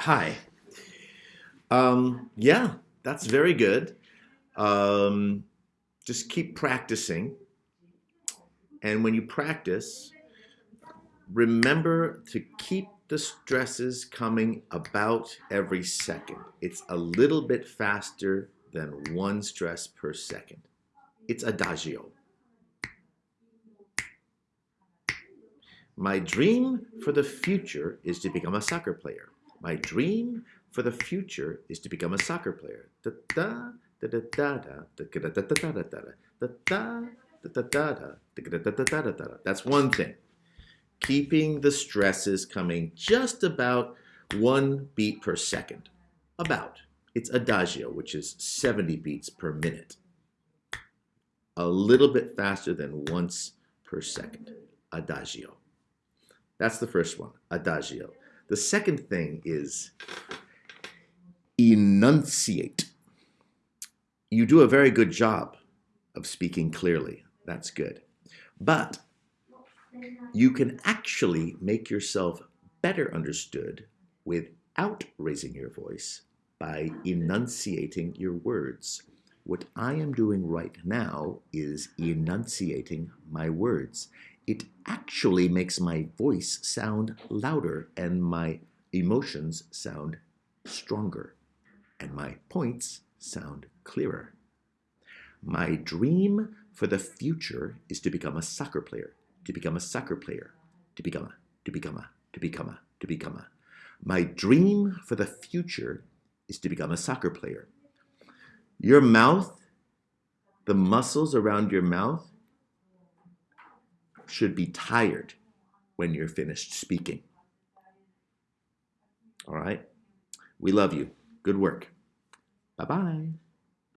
Hi. Um, yeah, that's very good. Um, just keep practicing. And when you practice, remember to keep the stresses coming about every second. It's a little bit faster than one stress per second. It's adagio. My dream for the future is to become a soccer player. My dream for the future is to become a soccer player. That's one thing. Keeping the stresses coming just about one beat per second. About. It's adagio, which is 70 beats per minute. A little bit faster than once per second. Adagio. That's the first one, adagio. The second thing is enunciate. You do a very good job of speaking clearly. That's good. But you can actually make yourself better understood without raising your voice by enunciating your words. What I am doing right now is enunciating my words it actually makes my voice sound louder and my emotions sound stronger and my points sound clearer. My dream for the future is to become a soccer player, to become a soccer player, to become a, to become a, to become a, to become a. My dream for the future is to become a soccer player. Your mouth, the muscles around your mouth should be tired when you're finished speaking. All right? We love you. Good work. Bye-bye.